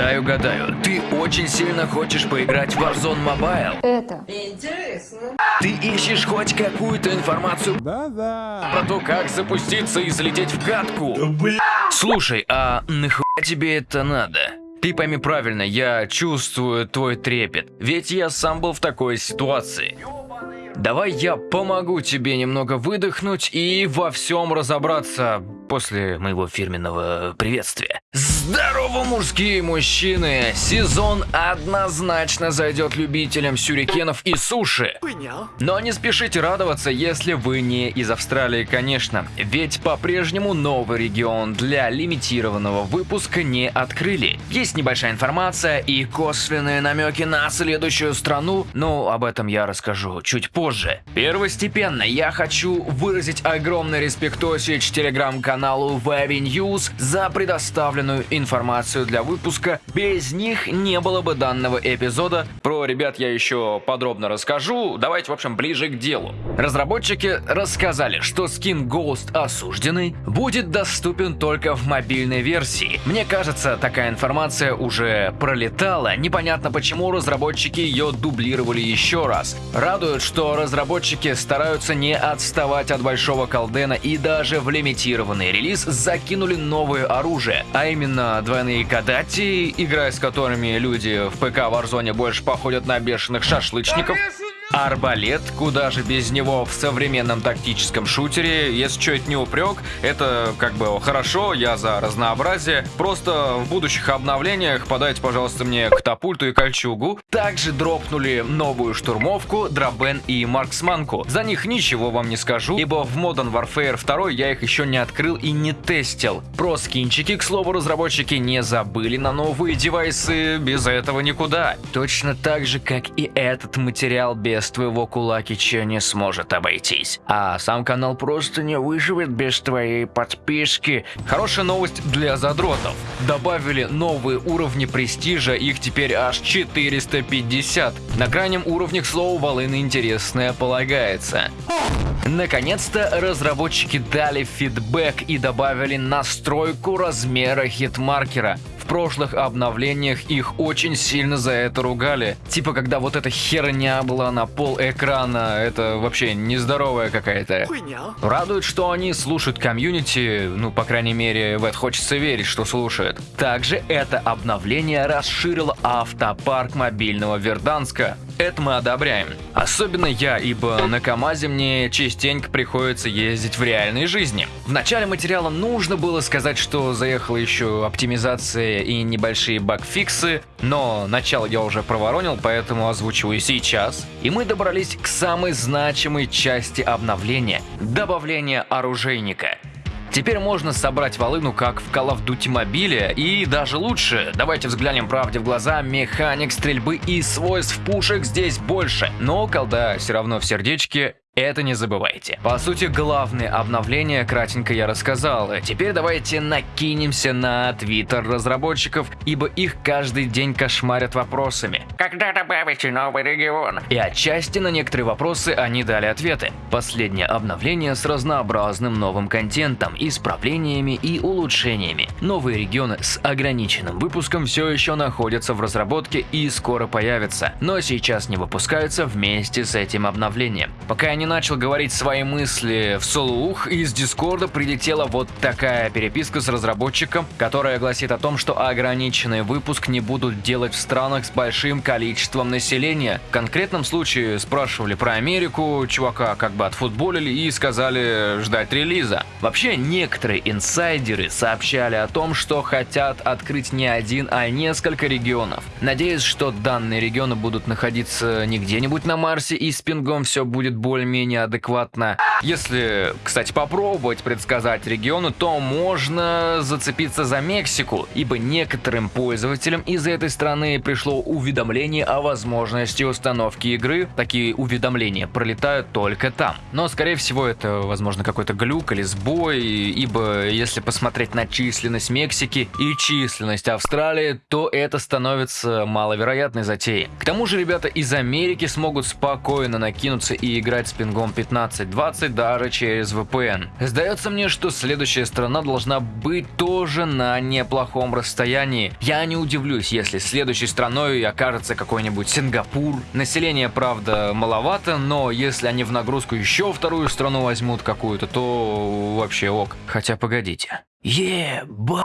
Дай угадаю, ты очень сильно хочешь поиграть в Warzone Mobile? Это. Интересно. Ты ищешь хоть какую-то информацию Да-да. про то, как запуститься и залететь в катку? Слушай, а нахуя тебе это надо? Ты пойми правильно, я чувствую твой трепет, ведь я сам был в такой ситуации. Давай я помогу тебе немного выдохнуть и во всем разобраться после моего фирменного приветствия. Здорово, мужские мужчины! Сезон однозначно зайдет любителям сюрикенов и суши. Но не спешите радоваться, если вы не из Австралии, конечно, ведь по-прежнему новый регион для лимитированного выпуска не открыли. Есть небольшая информация и косвенные намеки на следующую страну, но об этом я расскажу чуть позже. Первостепенно я хочу выразить огромный респектосич телеграм-каналу Wavy News за предоставленную информацию для выпуска. Без них не было бы данного эпизода. Про ребят я еще подробно расскажу. Давайте, в общем, ближе к делу. Разработчики рассказали, что скин Ghost осужденный будет доступен только в мобильной версии. Мне кажется, такая информация уже пролетала. Непонятно, почему разработчики ее дублировали еще раз. Радует, что разработчики стараются не отставать от большого колдена и даже в лимитированный релиз закинули новое оружие, а именно двойные кадати, играя с которыми люди в ПК Warzone больше походят на бешеных шашлычников. Арбалет, куда же без него в современном тактическом шутере, если что, это не упрек, это как бы хорошо, я за разнообразие. Просто в будущих обновлениях подайте, пожалуйста, мне катапульту и кольчугу. Также дропнули новую штурмовку, дробен и марксманку. За них ничего вам не скажу, ибо в Modern Warfare 2 я их еще не открыл и не тестил. Про скинчики, к слову, разработчики не забыли на новые девайсы, без этого никуда. Точно так же, как и этот материал без твоего Кулакича не сможет обойтись. А сам канал просто не выживет без твоей подписки. Хорошая новость для задротов. Добавили новые уровни престижа, их теперь аж 450. На крайнем уровне, к слову, волыны интересное полагается. Наконец-то разработчики дали фидбэк и добавили настройку размера хитмаркера. Прошлых обновлениях их очень сильно за это ругали. Типа, когда вот эта херня была на пол экрана, это вообще нездоровая какая-то. Радует, что они слушают комьюнити, ну, по крайней мере, в это хочется верить, что слушают. Также это обновление расширило автопарк мобильного Верданска. Это мы одобряем. Особенно я, ибо на КамАЗе мне частенько приходится ездить в реальной жизни. В начале материала нужно было сказать, что заехала еще оптимизация и небольшие багфиксы, но начало я уже проворонил, поэтому озвучиваю сейчас. И мы добрались к самой значимой части обновления – добавления оружейника. Теперь можно собрать волыну как в Call of Duty мобиле и даже лучше. Давайте взглянем правде в глаза, механик стрельбы и свойств пушек здесь больше. Но колда все равно в сердечке это не забывайте. По сути, главное обновление кратенько я рассказал. Теперь давайте накинемся на твиттер разработчиков, ибо их каждый день кошмарят вопросами. Когда добавите новый регион? И отчасти на некоторые вопросы они дали ответы. Последнее обновление с разнообразным новым контентом, исправлениями и улучшениями. Новые регионы с ограниченным выпуском все еще находятся в разработке и скоро появятся, но сейчас не выпускаются вместе с этим обновлением. Пока не начал говорить свои мысли вслух, из Дискорда прилетела вот такая переписка с разработчиком, которая гласит о том, что ограниченный выпуск не будут делать в странах с большим количеством населения. В конкретном случае спрашивали про Америку, чувака как бы отфутболили и сказали ждать релиза. Вообще, некоторые инсайдеры сообщали о том, что хотят открыть не один, а несколько регионов. Надеюсь, что данные регионы будут находиться не где-нибудь на Марсе и с пингом все будет более менее адекватно. Если, кстати, попробовать предсказать регионы, то можно зацепиться за Мексику, ибо некоторым пользователям из этой страны пришло уведомление о возможности установки игры. Такие уведомления пролетают только там. Но, скорее всего, это, возможно, какой-то глюк или сбой, ибо если посмотреть на численность Мексики и численность Австралии, то это становится маловероятной затеей. К тому же ребята из Америки смогут спокойно накинуться и играть с пингом 15-20 даже через VPN. Сдается мне, что следующая страна должна быть тоже на неплохом расстоянии. Я не удивлюсь, если следующей страной окажется какой-нибудь Сингапур. Население, правда, маловато, но если они в нагрузку еще вторую страну возьмут какую-то, то вообще ок. Хотя погодите. Еба!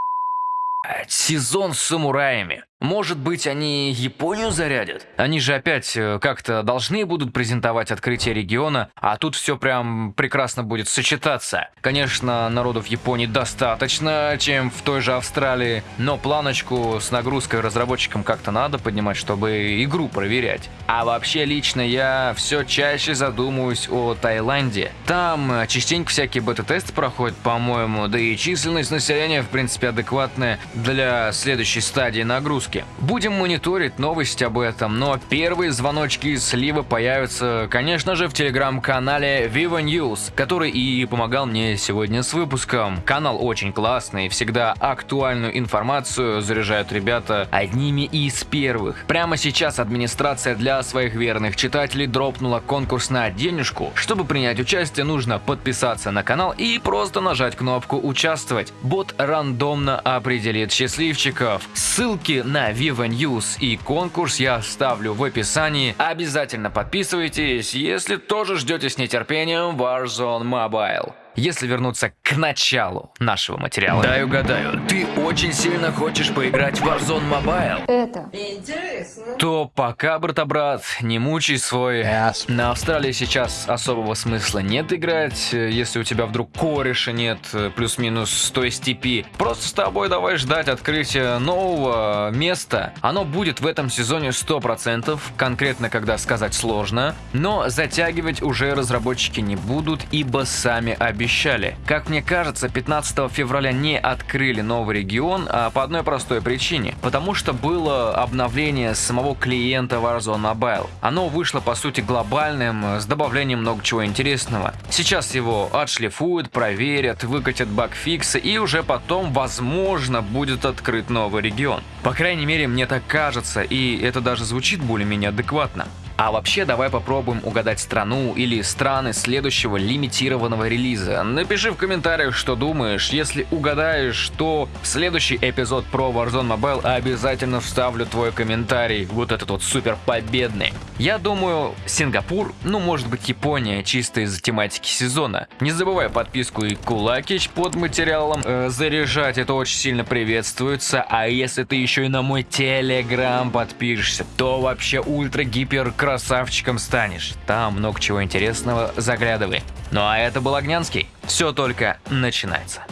Сезон с самураями. Может быть, они Японию зарядят? Они же опять э, как-то должны будут презентовать открытие региона, а тут все прям прекрасно будет сочетаться. Конечно, народу в Японии достаточно, чем в той же Австралии, но планочку с нагрузкой разработчикам как-то надо поднимать, чтобы игру проверять. А вообще, лично я все чаще задумываюсь о Таиланде. Там э, частенько всякие бета-тесты проходят, по-моему, да и численность населения, в принципе, адекватная для следующей стадии нагрузки выпуске. Будем мониторить новости об этом, но первые звоночки и сливы появятся, конечно же, в телеграм-канале Viva News, который и помогал мне сегодня с выпуском. Канал очень классный, всегда актуальную информацию заряжают ребята одними из первых. Прямо сейчас администрация для своих верных читателей дропнула конкурс на денежку. Чтобы принять участие, нужно подписаться на канал и просто нажать кнопку «Участвовать». Бот рандомно определит счастливчиков. Ссылки на на Viva News и конкурс я оставлю в описании. Обязательно подписывайтесь, если тоже ждете с нетерпением Warzone Mobile. Если вернуться к началу нашего материала. Дай угадаю, ты очень сильно хочешь поиграть в Warzone Mobile? Это интересно. То пока, брата-брат, не мучай свой... Yes. На Австралии сейчас особого смысла нет играть, если у тебя вдруг кореша нет, плюс-минус с той степи. Просто с тобой давай ждать открытия нового места. Оно будет в этом сезоне 100%, конкретно когда сказать сложно, но затягивать уже разработчики не будут, ибо сами обещают обещали. Как мне кажется, 15 февраля не открыли новый регион, а по одной простой причине. Потому что было обновление самого клиента Warzone Mobile. Оно вышло по сути глобальным, с добавлением много чего интересного. Сейчас его отшлифуют, проверят, выкатят багфиксы и уже потом, возможно, будет открыт новый регион. По крайней мере, мне так кажется, и это даже звучит более-менее адекватно. А вообще давай попробуем угадать страну или страны следующего лимитированного релиза. Напиши в комментариях, что думаешь. Если угадаешь, то в следующий эпизод про Warzone Mobile обязательно вставлю твой комментарий. Вот этот вот супер победный. Я думаю, Сингапур, ну может быть Япония, чисто из-за тематики сезона. Не забывай подписку и кулакич под материалом э, заряжать, это очень сильно приветствуется. А если ты еще и на мой телеграм подпишешься, то вообще ультра-гипер красавчиком станешь. Там много чего интересного, заглядывай. Ну а это был Огнянский. Все только начинается.